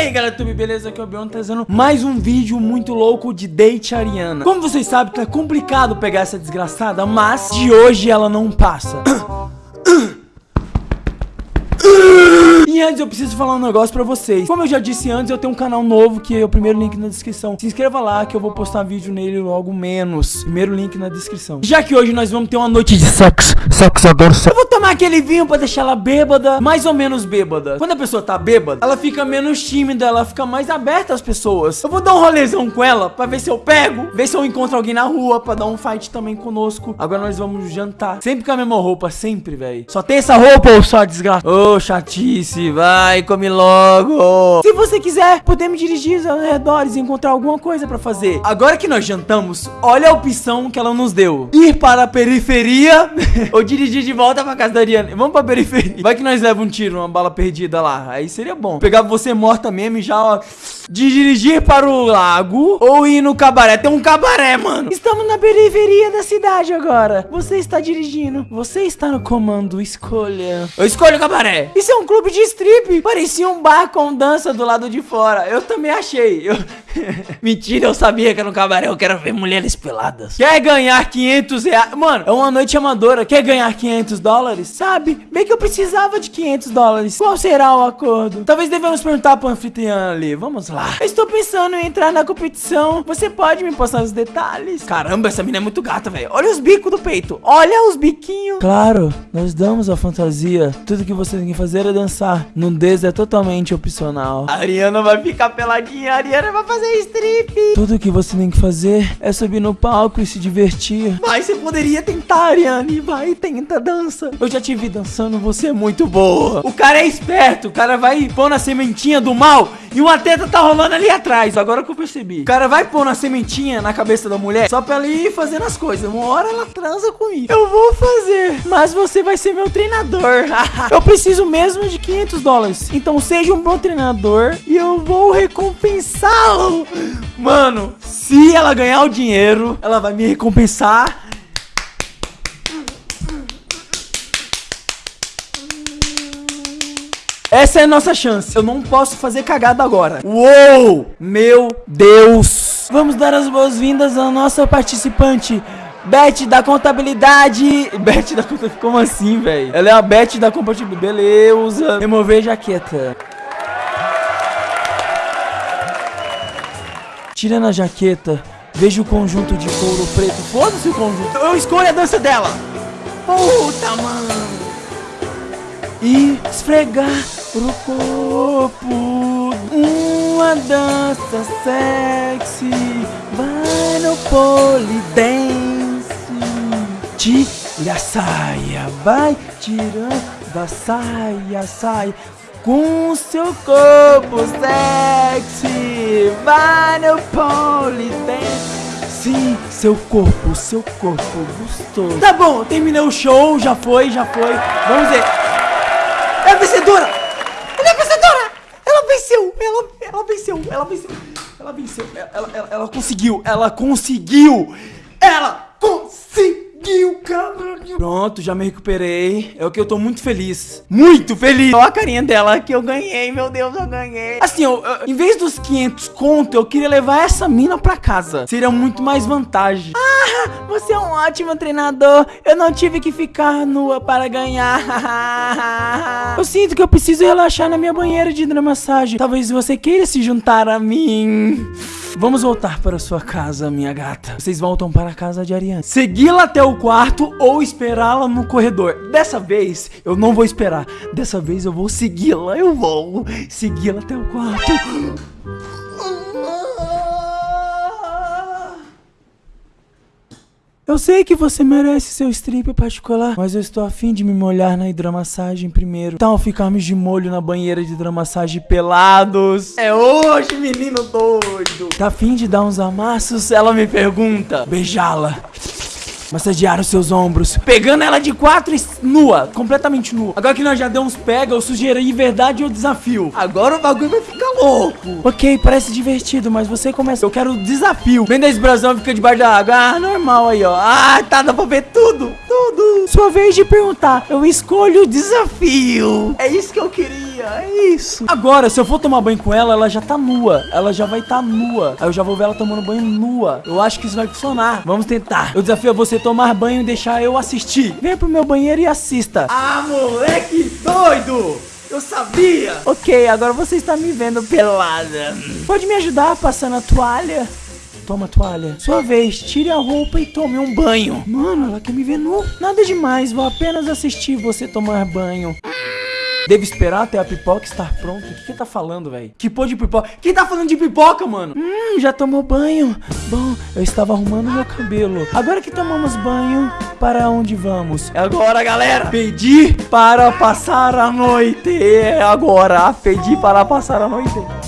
aí galera, tudo beleza? Aqui é o Bion trazendo mais um vídeo muito louco de date Ariana. Como vocês sabem, tá complicado pegar essa desgraçada, mas de hoje ela não passa. E antes eu preciso falar um negócio pra vocês. Como eu já disse antes, eu tenho um canal novo Que é o primeiro link na descrição. Se inscreva lá que eu vou postar vídeo nele logo menos. Primeiro link na descrição. Já que hoje nós vamos ter uma noite de sexo Sexo, adoro sexo. Eu vou tomar aquele vinho pra deixar ela bêbada Mais ou menos bêbada. Quando a pessoa tá bêbada, ela fica menos tímida Ela fica mais aberta às pessoas. Eu vou dar um rolezão com ela Pra ver se eu pego Ver se eu encontro alguém na rua Pra dar um fight também conosco. Agora nós vamos jantar. Sempre com a mesma roupa, sempre, velho Só tem essa roupa ou só desgraça? Ô, oh, chatice Vai, come logo. Se você quiser, podemos dirigir aos redores E encontrar alguma coisa pra fazer. Agora que nós jantamos Olha a opção que ela nos deu. Ir para a periferia Ou dirigir de volta pra casa da Ariana Vamos pra periferia Vai que nós leva um tiro, uma bala perdida lá Aí seria bom Pegar você morta mesmo e já, ó de dirigir para o lago ou ir no cabaré. Tem um cabaré, mano. Estamos na periferia da cidade agora. Você está dirigindo. Você está no comando. Escolha. Eu escolho o cabaré. Isso é um clube de strip. Parecia um bar com dança do lado de fora. Eu também achei. Eu... Mentira, eu sabia que era um cabaré. Eu quero ver mulheres peladas. Quer ganhar 500 reais? Mano, é uma noite amadora. Quer ganhar 500 dólares? Sabe? Bem que eu precisava de 500 dólares. Qual será o acordo? Talvez devemos perguntar pro anfitrião ali. Vamos lá. Eu estou pensando em entrar na competição. Você pode me passar os detalhes? Caramba, essa mina é muito gata, velho. Olha os bicos do peito. Olha os biquinhos. Claro, nós damos a fantasia. Tudo que você tem que fazer é dançar. Nudez é totalmente opcional. A Ariana vai ficar peladinha. A Ariana vai fazer strip. Tudo que você tem que fazer é subir no palco e se divertir. Vai, você poderia tentar, Ariane. Vai, tenta, dança. Eu já te vi dançando, você é muito boa. O cara é esperto. O cara vai pôr na sementinha do mal e uma teta tá rolando ali atrás, agora que eu percebi. O cara vai pôr uma sementinha na cabeça da mulher só pra ela ir fazendo as coisas. Uma hora ela transa comigo. Eu vou fazer, mas você vai ser meu treinador. eu preciso mesmo de 500 dólares. Então seja um bom treinador e eu vou recompensá-lo. Mano, se ela ganhar o dinheiro, ela vai me recompensar Essa é a nossa chance. Eu não posso fazer cagada agora. Uou! Meu Deus! Vamos dar as boas-vindas à nossa participante. Beth da contabilidade. Beth da contabilidade. Como assim, velho? Ela é a Beth da contabilidade. Beleza. Remover jaqueta. Tirando a jaqueta, vejo o conjunto de couro preto. Foda-se o conjunto. Eu escolho a dança dela. Puta, mano. E esfregar pro corpo Uma dança sexy Vai no polidense Tira a saia, vai tirando a saia, saia com seu corpo sexy Vai no polidense. Sim, seu corpo, seu corpo gostoso. Tá bom, terminei o show, já foi, já foi. Vamos ver. É a vencedora! Ela, ela venceu! Ela venceu! Ela venceu! Ela, ela, ela conseguiu! Ela conseguiu! Ela conseguiu! Pronto, já me recuperei. É o que eu tô muito feliz. Muito feliz! Olha a carinha dela que eu ganhei, meu Deus, eu ganhei. Assim, eu, eu, em vez dos 500 conto, eu queria levar essa mina pra casa. Seria muito mais vantagem. Ah, você é um ótimo treinador. Eu não tive que ficar nua para ganhar. eu sinto que eu preciso relaxar na minha banheira de hidromassagem. Talvez você queira se juntar a mim. Vamos voltar para sua casa, minha gata. Vocês voltam para a casa de Ariane. Segui-la até o quarto ou esperá-la no corredor. Dessa vez, eu não vou esperar. Dessa vez, eu vou segui-la. Eu vou segui-la até o quarto. Eu sei que você merece seu strip particular, mas eu estou afim de me molhar na hidromassagem primeiro. Então ficarmos de molho na banheira de hidromassagem pelados. É hoje, menino doido. Tá afim de dar uns amassos? Ela me pergunta. Beijá-la. Massagear os seus ombros. Pegando ela de quatro e nua. Completamente nua. Agora que nós já demos pega, eu sugerei de verdade o desafio. Agora o bagulho vai ficar louco. Ok, parece divertido, mas você começa. Eu quero o desafio. Vem desse brasão fica debaixo da água. Ah, normal aí, ó. Ah, tá, dá pra ver tudo. Tudo. Sua vez de perguntar. Eu escolho o desafio. É isso que eu queria. É isso. Agora, se eu for tomar banho com ela, ela já tá nua. Ela já vai estar tá nua. Aí eu já vou ver ela tomando banho nua. Eu acho que isso vai funcionar. Vamos tentar. Eu desafio você tomar banho e deixar eu assistir. Venha pro meu banheiro e assista. Ah, moleque doido! Eu sabia! Ok, agora você está me vendo pelada. Pode me ajudar passando a toalha? Toma a toalha. Sua vez, tire a roupa e tome um banho. Mano, ela quer me ver nu. Nada demais, vou apenas assistir você tomar banho. Devo esperar até a pipoca estar pronta. O que que tá falando, velho? Que pô de pipoca? Quem tá falando de pipoca, mano? Hum, já tomou banho. Bom, eu estava arrumando meu cabelo. Agora que tomamos banho, para onde vamos? É agora, galera. Pedir para passar a noite. É agora. Pedir para passar a noite.